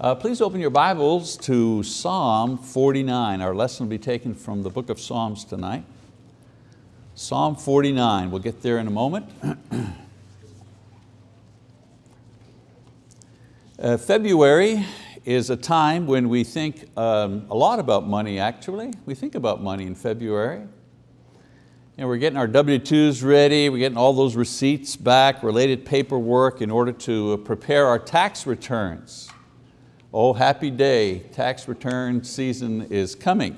Uh, please open your Bibles to Psalm 49. Our lesson will be taken from the book of Psalms tonight. Psalm 49, we'll get there in a moment. uh, February is a time when we think um, a lot about money actually. We think about money in February. Know, we're getting our W-2s ready, we're getting all those receipts back, related paperwork in order to prepare our tax returns. Oh, happy day, tax return season is coming.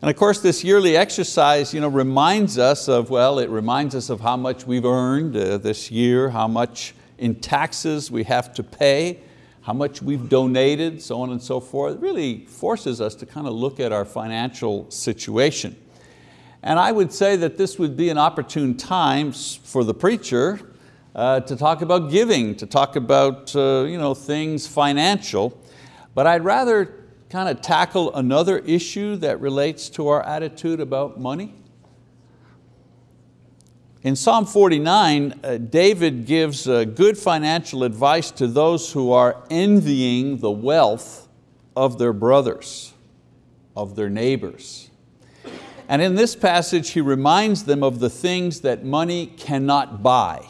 And of course this yearly exercise you know, reminds us of, well, it reminds us of how much we've earned uh, this year, how much in taxes we have to pay, how much we've donated, so on and so forth. It really forces us to kind of look at our financial situation. And I would say that this would be an opportune time for the preacher uh, to talk about giving, to talk about uh, you know, things financial. But I'd rather kind of tackle another issue that relates to our attitude about money. In Psalm 49, uh, David gives uh, good financial advice to those who are envying the wealth of their brothers, of their neighbors. And in this passage, he reminds them of the things that money cannot buy.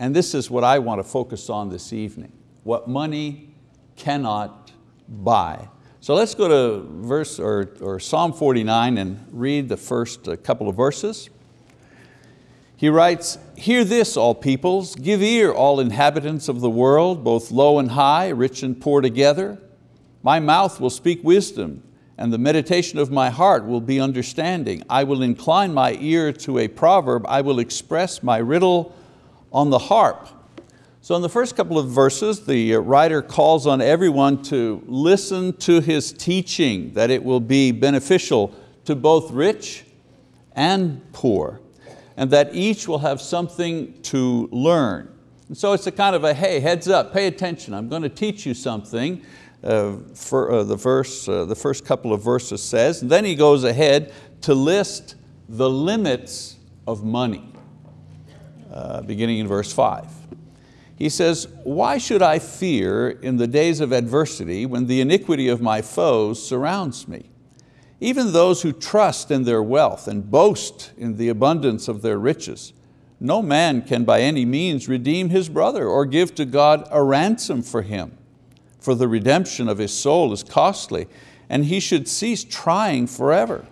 And this is what I want to focus on this evening, what money cannot buy. So let's go to verse or, or Psalm 49 and read the first uh, couple of verses. He writes, Hear this, all peoples, give ear, all inhabitants of the world, both low and high, rich and poor together. My mouth will speak wisdom, and the meditation of my heart will be understanding. I will incline my ear to a proverb, I will express my riddle on the harp. So in the first couple of verses, the writer calls on everyone to listen to his teaching, that it will be beneficial to both rich and poor, and that each will have something to learn. And so it's a kind of a, hey, heads up, pay attention, I'm going to teach you something. Uh, for, uh, the, verse, uh, the first couple of verses says, and then he goes ahead to list the limits of money, uh, beginning in verse five. He says, why should I fear in the days of adversity when the iniquity of my foes surrounds me? Even those who trust in their wealth and boast in the abundance of their riches, no man can by any means redeem his brother or give to God a ransom for him for the redemption of his soul is costly, and he should cease trying forever,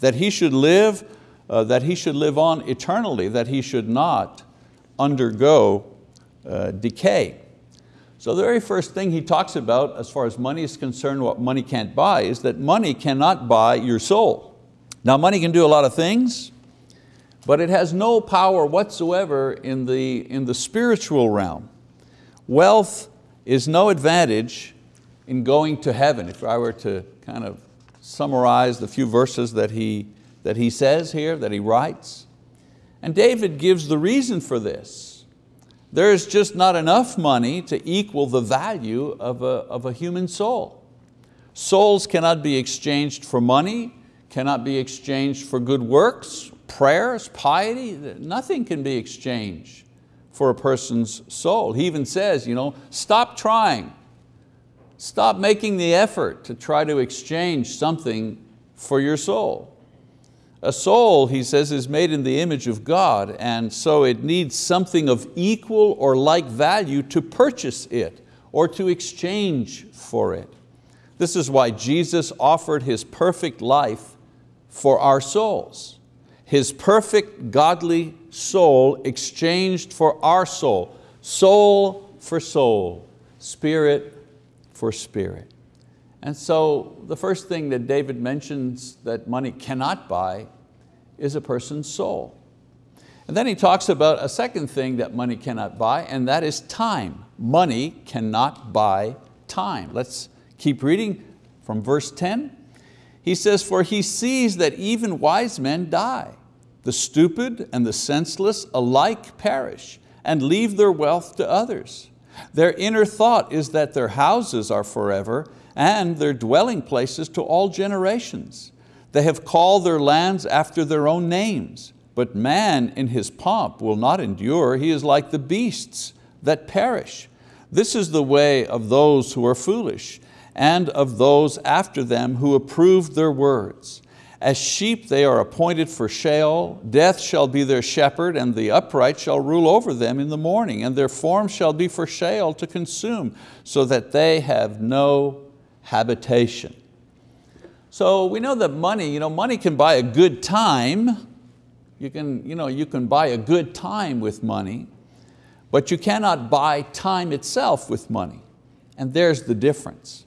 that he should live, uh, that he should live on eternally, that he should not undergo uh, decay. So the very first thing he talks about as far as money is concerned, what money can't buy, is that money cannot buy your soul. Now money can do a lot of things, but it has no power whatsoever in the, in the spiritual realm. Wealth is no advantage in going to heaven. If I were to kind of summarize the few verses that he, that he says here, that he writes. And David gives the reason for this. There is just not enough money to equal the value of a, of a human soul. Souls cannot be exchanged for money, cannot be exchanged for good works, prayers, piety, nothing can be exchanged for a person's soul. He even says, you know, stop trying. Stop making the effort to try to exchange something for your soul. A soul, he says, is made in the image of God and so it needs something of equal or like value to purchase it or to exchange for it. This is why Jesus offered His perfect life for our souls. His perfect godly soul exchanged for our soul, soul for soul, spirit for spirit. And so the first thing that David mentions that money cannot buy is a person's soul. And then he talks about a second thing that money cannot buy, and that is time. Money cannot buy time. Let's keep reading from verse 10. He says, for he sees that even wise men die. The stupid and the senseless alike perish and leave their wealth to others. Their inner thought is that their houses are forever and their dwelling places to all generations. They have called their lands after their own names, but man in his pomp will not endure. He is like the beasts that perish. This is the way of those who are foolish, and of those after them who approved their words. As sheep they are appointed for Sheol, death shall be their shepherd, and the upright shall rule over them in the morning, and their form shall be for Sheol to consume, so that they have no habitation. So we know that money, you know, money can buy a good time. You can, you know, you can buy a good time with money, but you cannot buy time itself with money. And there's the difference.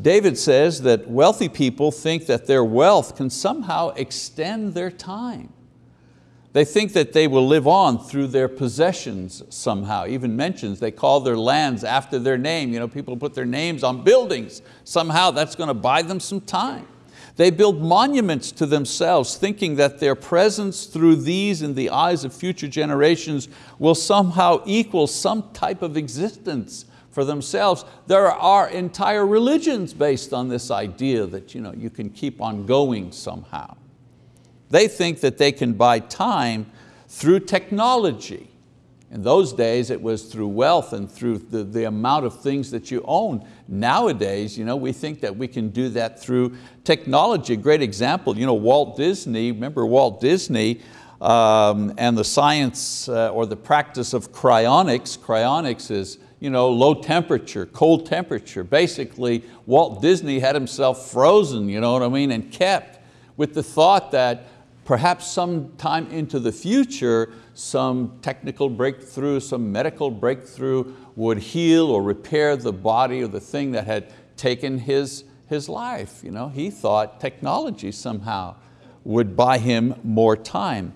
David says that wealthy people think that their wealth can somehow extend their time. They think that they will live on through their possessions somehow. Even mentions they call their lands after their name. You know, people put their names on buildings. Somehow that's going to buy them some time. They build monuments to themselves thinking that their presence through these in the eyes of future generations will somehow equal some type of existence for themselves. There are entire religions based on this idea that you, know, you can keep on going somehow. They think that they can buy time through technology. In those days it was through wealth and through the, the amount of things that you own. Nowadays you know, we think that we can do that through technology. A great example, you know, Walt Disney, remember Walt Disney, um, and the science uh, or the practice of cryonics. Cryonics is you know, low temperature, cold temperature. Basically, Walt Disney had himself frozen, you know what I mean, and kept with the thought that perhaps sometime into the future, some technical breakthrough, some medical breakthrough would heal or repair the body or the thing that had taken his, his life. You know, he thought technology somehow would buy him more time.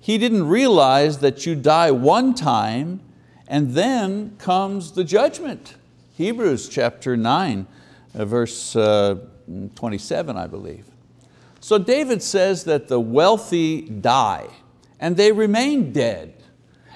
He didn't realize that you die one time and then comes the judgment. Hebrews chapter 9, uh, verse uh, 27, I believe. So David says that the wealthy die and they remain dead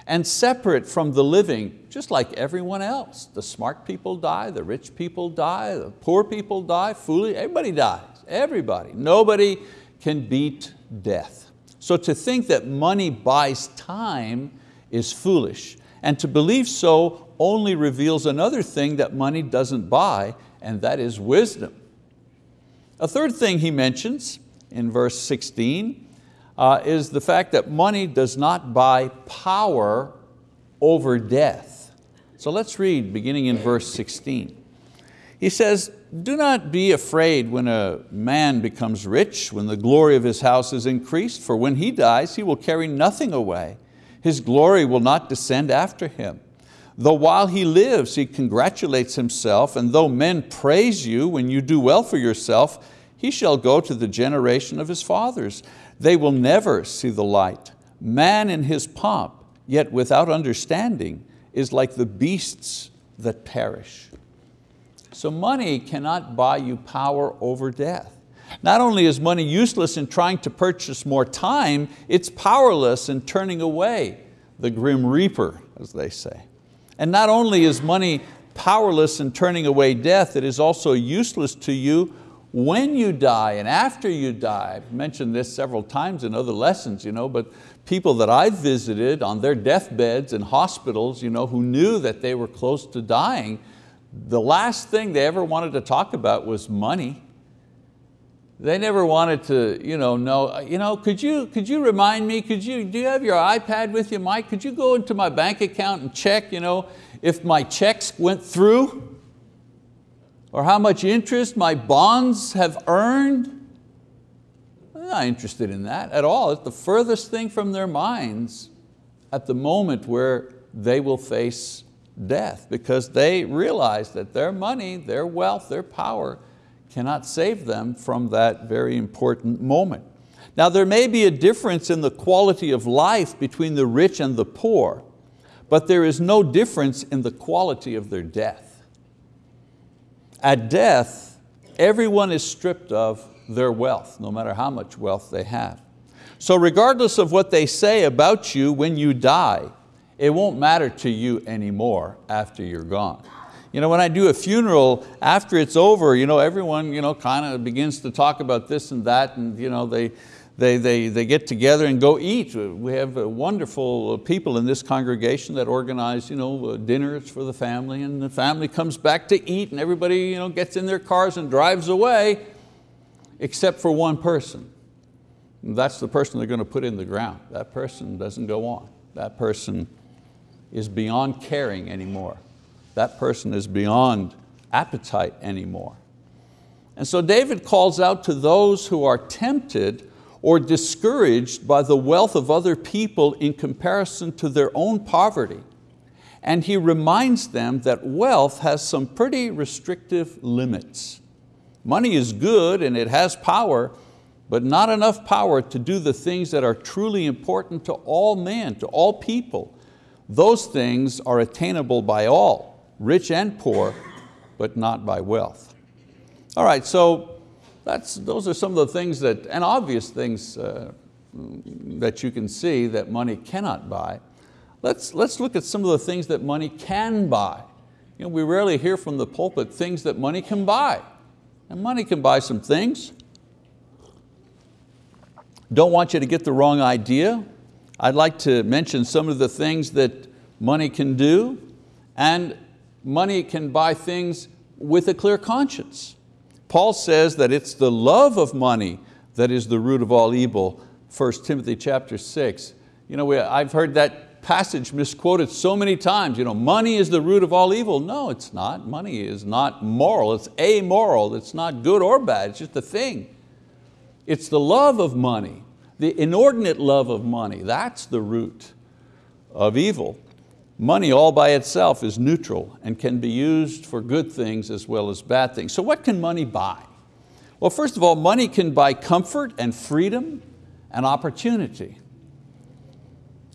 and separate from the living, just like everyone else. The smart people die, the rich people die, the poor people die, foolish, everybody dies, everybody. Nobody can beat death. So to think that money buys time is foolish. And to believe so only reveals another thing that money doesn't buy, and that is wisdom. A third thing he mentions in verse 16 uh, is the fact that money does not buy power over death. So let's read beginning in verse 16. He says, do not be afraid when a man becomes rich, when the glory of his house is increased, for when he dies, he will carry nothing away his glory will not descend after him. Though while he lives, he congratulates himself, and though men praise you when you do well for yourself, he shall go to the generation of his fathers. They will never see the light. Man in his pomp, yet without understanding, is like the beasts that perish. So money cannot buy you power over death. Not only is money useless in trying to purchase more time, it's powerless in turning away the grim reaper, as they say. And not only is money powerless in turning away death, it is also useless to you when you die and after you die. I've mentioned this several times in other lessons, you know, but people that I've visited on their deathbeds in hospitals you know, who knew that they were close to dying, the last thing they ever wanted to talk about was money. They never wanted to you know, know, you know, could you, could you remind me, could you, do you have your iPad with you, Mike? Could you go into my bank account and check you know, if my checks went through? Or how much interest my bonds have earned? I'm not interested in that at all. It's the furthest thing from their minds at the moment where they will face death because they realize that their money, their wealth, their power cannot save them from that very important moment. Now there may be a difference in the quality of life between the rich and the poor, but there is no difference in the quality of their death. At death, everyone is stripped of their wealth, no matter how much wealth they have. So regardless of what they say about you when you die, it won't matter to you anymore after you're gone. You know, when I do a funeral, after it's over, you know, everyone you know, kind of begins to talk about this and that, and you know, they, they, they, they get together and go eat. We have uh, wonderful people in this congregation that organize you know, uh, dinners for the family and the family comes back to eat and everybody you know, gets in their cars and drives away except for one person. That's the person they're going to put in the ground. That person doesn't go on. That person is beyond caring anymore. That person is beyond appetite anymore. And so David calls out to those who are tempted or discouraged by the wealth of other people in comparison to their own poverty. And he reminds them that wealth has some pretty restrictive limits. Money is good and it has power, but not enough power to do the things that are truly important to all men, to all people. Those things are attainable by all, rich and poor, but not by wealth. All right, so that's, those are some of the things that, and obvious things uh, that you can see that money cannot buy. Let's, let's look at some of the things that money can buy. You know, we rarely hear from the pulpit things that money can buy. And money can buy some things. Don't want you to get the wrong idea. I'd like to mention some of the things that money can do and money can buy things with a clear conscience. Paul says that it's the love of money that is the root of all evil, 1 Timothy chapter 6. You know, we, I've heard that passage misquoted so many times, you know, money is the root of all evil. No, it's not. Money is not moral, it's amoral, it's not good or bad, it's just a thing. It's the love of money, the inordinate love of money, that's the root of evil. Money all by itself is neutral and can be used for good things as well as bad things. So what can money buy? Well, first of all, money can buy comfort and freedom and opportunity.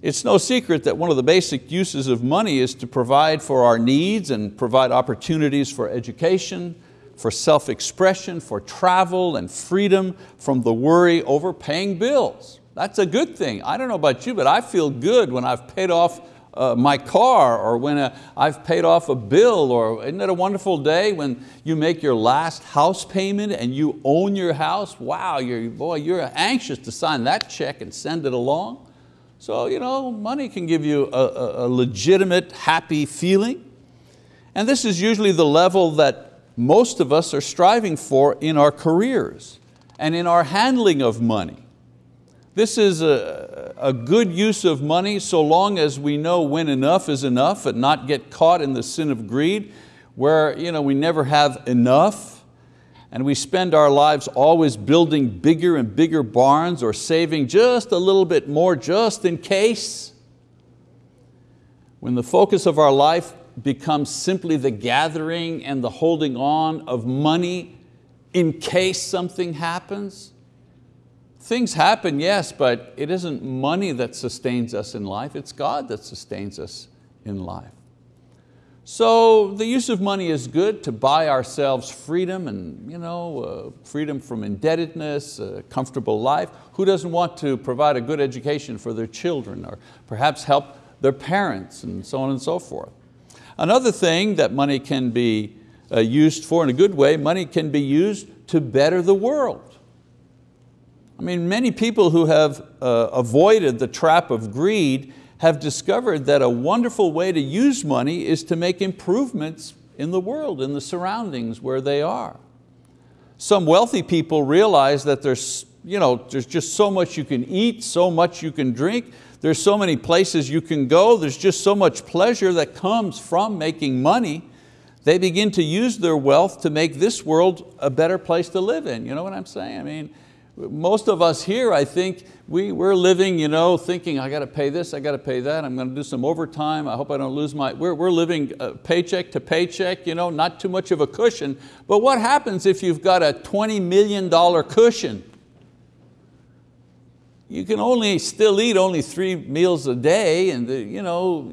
It's no secret that one of the basic uses of money is to provide for our needs and provide opportunities for education, for self-expression, for travel and freedom from the worry over paying bills. That's a good thing. I don't know about you, but I feel good when I've paid off uh, my car or when uh, I've paid off a bill or isn't it a wonderful day when you make your last house payment and you own your house? Wow, you're, boy, you're anxious to sign that check and send it along. So you know, money can give you a, a, a legitimate, happy feeling. And this is usually the level that most of us are striving for in our careers and in our handling of money. This is a, a good use of money so long as we know when enough is enough and not get caught in the sin of greed where you know, we never have enough and we spend our lives always building bigger and bigger barns or saving just a little bit more just in case. When the focus of our life becomes simply the gathering and the holding on of money in case something happens, Things happen, yes, but it isn't money that sustains us in life, it's God that sustains us in life. So the use of money is good to buy ourselves freedom and you know, uh, freedom from indebtedness, a comfortable life. Who doesn't want to provide a good education for their children or perhaps help their parents and so on and so forth. Another thing that money can be uh, used for in a good way, money can be used to better the world. I mean, many people who have uh, avoided the trap of greed have discovered that a wonderful way to use money is to make improvements in the world, in the surroundings where they are. Some wealthy people realize that there's, you know, there's just so much you can eat, so much you can drink, there's so many places you can go, there's just so much pleasure that comes from making money. They begin to use their wealth to make this world a better place to live in. You know what I'm saying? I mean, most of us here, I think, we, we're living you know, thinking, I got to pay this, I got to pay that, I'm going to do some overtime, I hope I don't lose my, we're, we're living uh, paycheck to paycheck, you know, not too much of a cushion. But what happens if you've got a $20 million cushion? You can only still eat only three meals a day and the, you know,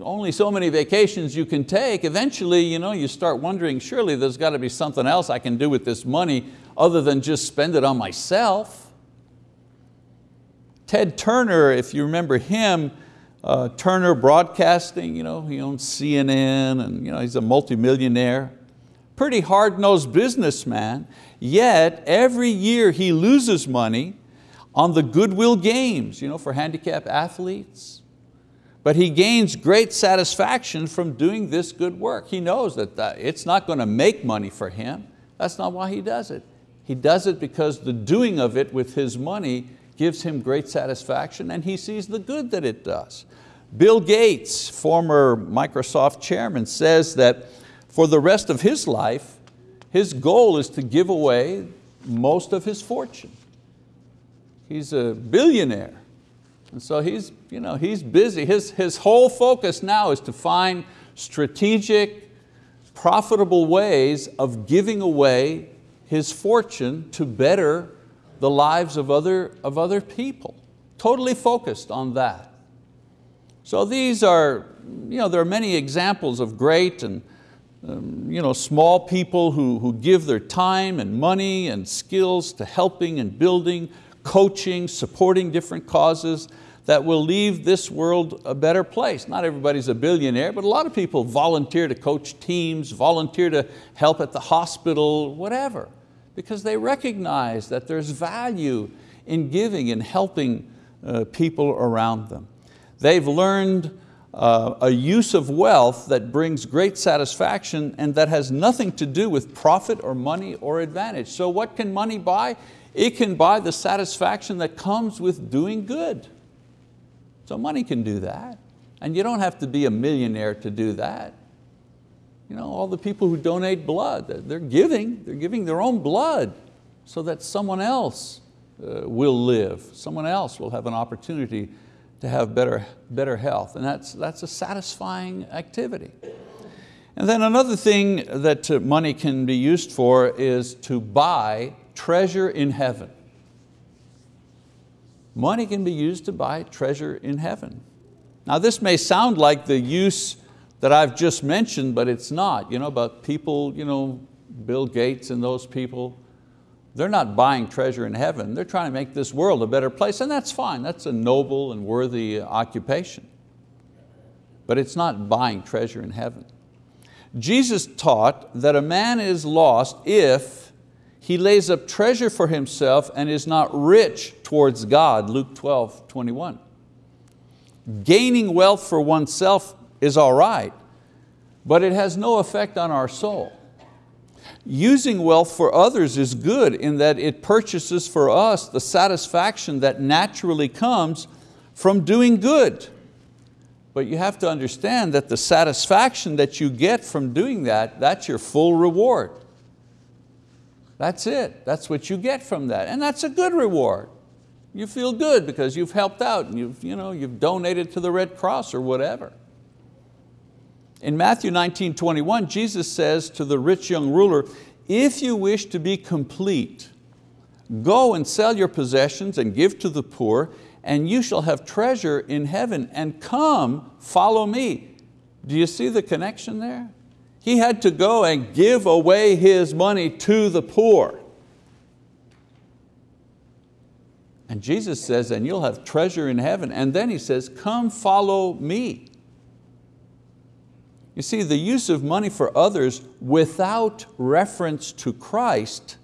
only so many vacations you can take. Eventually you, know, you start wondering, surely there's got to be something else I can do with this money other than just spend it on myself. Ted Turner, if you remember him, uh, Turner Broadcasting, you know, he owns CNN and you know, he's a multimillionaire. Pretty hard-nosed businessman, yet every year he loses money on the Goodwill Games you know, for handicapped athletes. But he gains great satisfaction from doing this good work. He knows that it's not going to make money for him. That's not why he does it. He does it because the doing of it with his money gives him great satisfaction and he sees the good that it does. Bill Gates, former Microsoft chairman, says that for the rest of his life, his goal is to give away most of his fortune. He's a billionaire. And so he's, you know, he's busy. His, his whole focus now is to find strategic, profitable ways of giving away his fortune to better the lives of other, of other people. Totally focused on that. So these are, you know, there are many examples of great and um, you know, small people who, who give their time and money and skills to helping and building, coaching, supporting different causes that will leave this world a better place. Not everybody's a billionaire, but a lot of people volunteer to coach teams, volunteer to help at the hospital, whatever, because they recognize that there's value in giving and helping uh, people around them. They've learned uh, a use of wealth that brings great satisfaction and that has nothing to do with profit or money or advantage. So what can money buy? It can buy the satisfaction that comes with doing good. So money can do that. And you don't have to be a millionaire to do that. You know, all the people who donate blood, they're giving, they're giving their own blood so that someone else uh, will live, someone else will have an opportunity to have better, better health. And that's, that's a satisfying activity. And then another thing that uh, money can be used for is to buy treasure in heaven. Money can be used to buy treasure in heaven. Now this may sound like the use that I've just mentioned, but it's not. You know, about people, you know, Bill Gates and those people, they're not buying treasure in heaven. They're trying to make this world a better place, and that's fine. That's a noble and worthy occupation. But it's not buying treasure in heaven. Jesus taught that a man is lost if he lays up treasure for himself and is not rich towards God, Luke 12, 21. Gaining wealth for oneself is all right, but it has no effect on our soul. Using wealth for others is good in that it purchases for us the satisfaction that naturally comes from doing good. But you have to understand that the satisfaction that you get from doing that, that's your full reward. That's it, that's what you get from that. And that's a good reward. You feel good because you've helped out and you've, you know, you've donated to the Red Cross or whatever. In Matthew 19, 21, Jesus says to the rich young ruler, if you wish to be complete, go and sell your possessions and give to the poor, and you shall have treasure in heaven, and come, follow me. Do you see the connection there? He had to go and give away his money to the poor. And Jesus says, and you'll have treasure in heaven. And then he says, come follow me. You see, the use of money for others without reference to Christ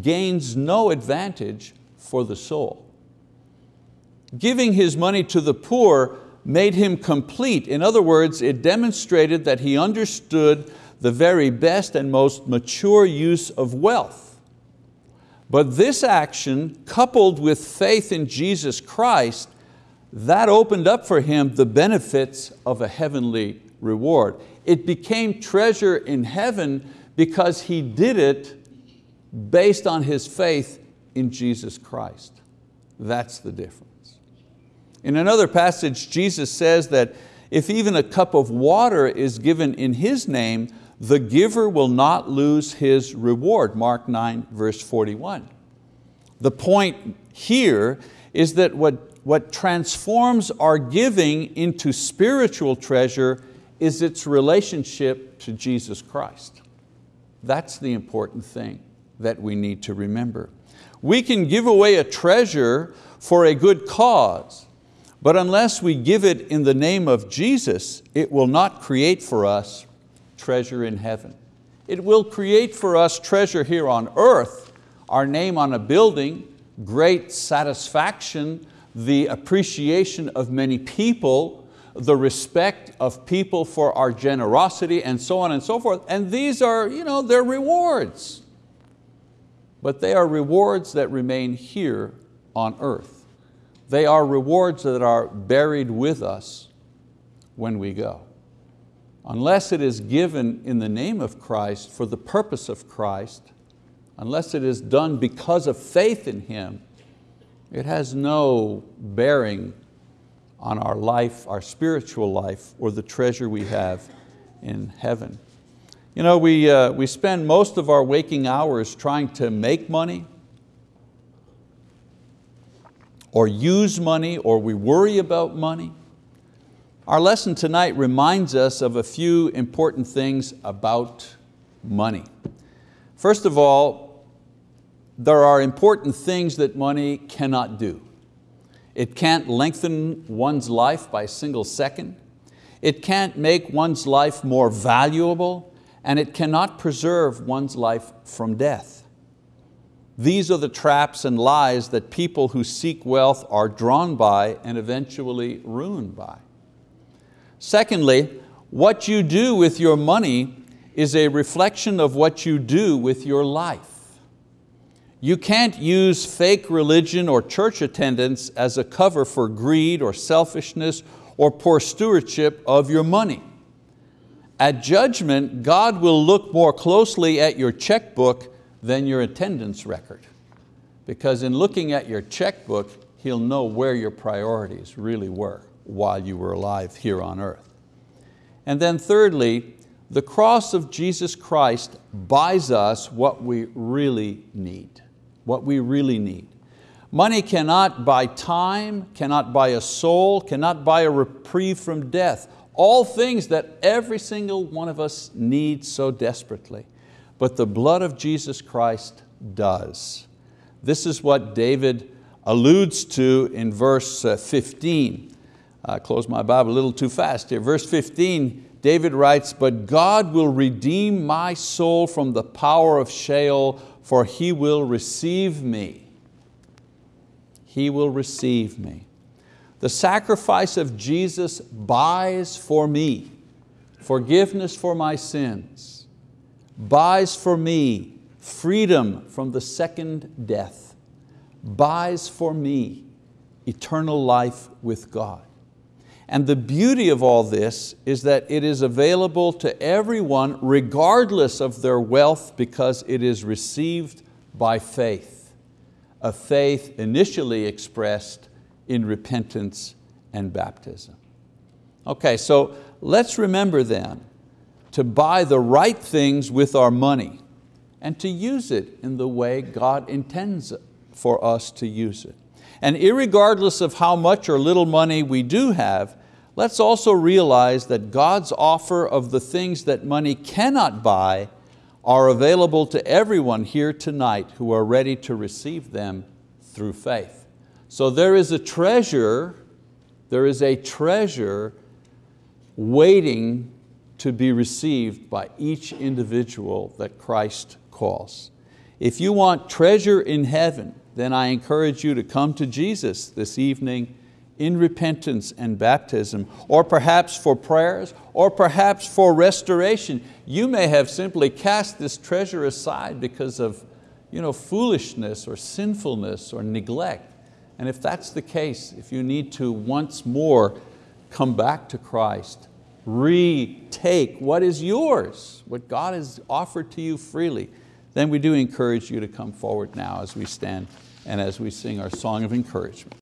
gains no advantage for the soul. Giving his money to the poor made him complete. In other words, it demonstrated that he understood the very best and most mature use of wealth. But this action, coupled with faith in Jesus Christ, that opened up for him the benefits of a heavenly reward. It became treasure in heaven because he did it based on his faith in Jesus Christ. That's the difference. In another passage, Jesus says that if even a cup of water is given in His name, the giver will not lose his reward. Mark 9, verse 41. The point here is that what, what transforms our giving into spiritual treasure is its relationship to Jesus Christ. That's the important thing that we need to remember. We can give away a treasure for a good cause, but unless we give it in the name of Jesus, it will not create for us treasure in heaven. It will create for us treasure here on earth, our name on a building, great satisfaction, the appreciation of many people, the respect of people for our generosity and so on and so forth. And these are, you know, they're rewards. But they are rewards that remain here on earth. They are rewards that are buried with us when we go. Unless it is given in the name of Christ for the purpose of Christ, unless it is done because of faith in Him, it has no bearing on our life, our spiritual life, or the treasure we have in heaven. You know, we, uh, we spend most of our waking hours trying to make money, or use money, or we worry about money. Our lesson tonight reminds us of a few important things about money. First of all, there are important things that money cannot do. It can't lengthen one's life by a single second. It can't make one's life more valuable, and it cannot preserve one's life from death. These are the traps and lies that people who seek wealth are drawn by and eventually ruined by. Secondly, what you do with your money is a reflection of what you do with your life. You can't use fake religion or church attendance as a cover for greed or selfishness or poor stewardship of your money. At judgment, God will look more closely at your checkbook than your attendance record. Because in looking at your checkbook, He'll know where your priorities really were while you were alive here on earth. And then thirdly, the cross of Jesus Christ buys us what we really need, what we really need. Money cannot buy time, cannot buy a soul, cannot buy a reprieve from death. All things that every single one of us needs so desperately. But the blood of Jesus Christ does. This is what David alludes to in verse uh, 15. I closed my Bible a little too fast here. Verse 15, David writes, but God will redeem my soul from the power of Sheol, for He will receive me. He will receive me. The sacrifice of Jesus buys for me forgiveness for my sins, buys for me freedom from the second death, buys for me eternal life with God. And the beauty of all this is that it is available to everyone regardless of their wealth because it is received by faith, a faith initially expressed in repentance and baptism. Okay, so let's remember then to buy the right things with our money and to use it in the way God intends for us to use it. And regardless of how much or little money we do have, let's also realize that God's offer of the things that money cannot buy are available to everyone here tonight who are ready to receive them through faith. So there is a treasure, there is a treasure waiting to be received by each individual that Christ calls. If you want treasure in heaven, then I encourage you to come to Jesus this evening in repentance and baptism, or perhaps for prayers, or perhaps for restoration. You may have simply cast this treasure aside because of you know, foolishness or sinfulness or neglect. And if that's the case, if you need to once more come back to Christ, retake. What is yours, what God has offered to you freely, then we do encourage you to come forward now as we stand and as we sing our song of encouragement.